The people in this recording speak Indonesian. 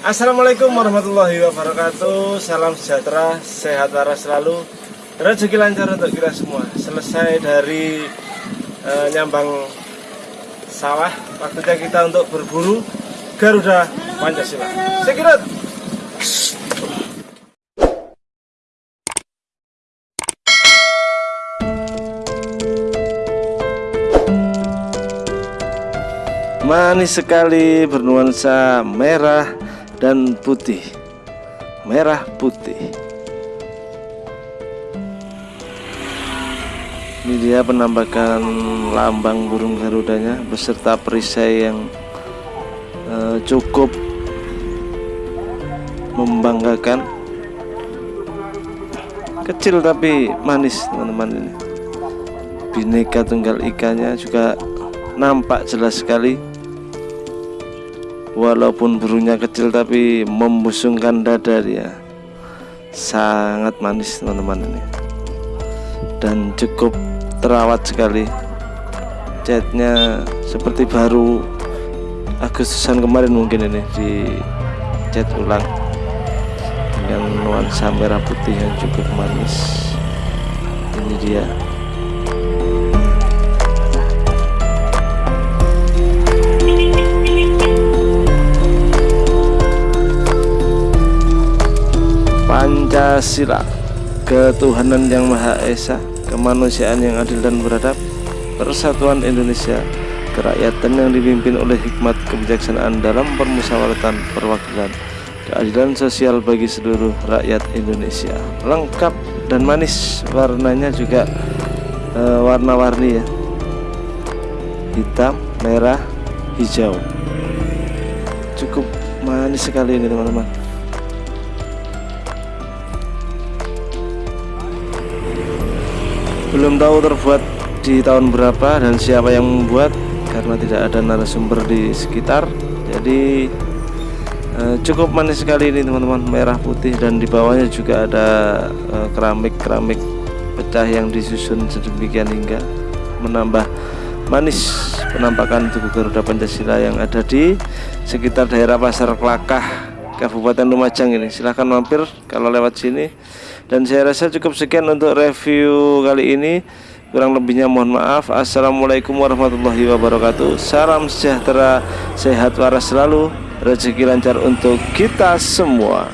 Assalamualaikum warahmatullahi wabarakatuh. Salam sejahtera, sehat waras selalu. Rezeki lancar untuk kita semua. Selesai dari e, nyambang sawah Waktunya kita untuk berburu Garuda Pancasila. Sekirut Manis sekali bernuansa merah dan putih. Merah putih. Ini dia penampakan lambang burung garudanya beserta perisai yang uh, cukup membanggakan. Kecil tapi manis teman-teman. Ini bineka tunggal ikannya juga nampak jelas sekali walaupun burungnya kecil tapi membusungkan dada dia. Sangat manis teman-teman ini. Dan cukup terawat sekali. Catnya seperti baru Agustusan kemarin mungkin ini di cat ulang. Dengan nuansa merah putih yang cukup manis. Ini dia Pancasila Ketuhanan yang Maha Esa Kemanusiaan yang adil dan beradab Persatuan Indonesia Kerakyatan yang dipimpin oleh hikmat kebijaksanaan dalam permusyawaratan perwakilan Keadilan sosial bagi seluruh rakyat Indonesia. Lengkap dan manis Warnanya juga uh, warna-warni ya. Hitam, merah, hijau. Cukup manis sekali ini teman-teman belum tahu terbuat di tahun berapa dan siapa yang membuat karena tidak ada narasumber di sekitar. Jadi eh, cukup manis sekali ini teman-teman. Merah putih dan di bawahnya juga ada eh, keramik-keramik pecah yang disusun sedemikian hingga menambah manis penampakan tubuh Garuda Pancasila yang ada di sekitar daerah Pasar Kelakah Kabupaten Lumajang ini. Silahkan mampir kalau lewat sini dan saya rasa cukup sekian untuk review kali ini. Kurang lebihnya mohon maaf. Assalamualaikum warahmatullahi wabarakatuh. Salam sejahtera sehat waras selalu. Rezeki lancar untuk kita semua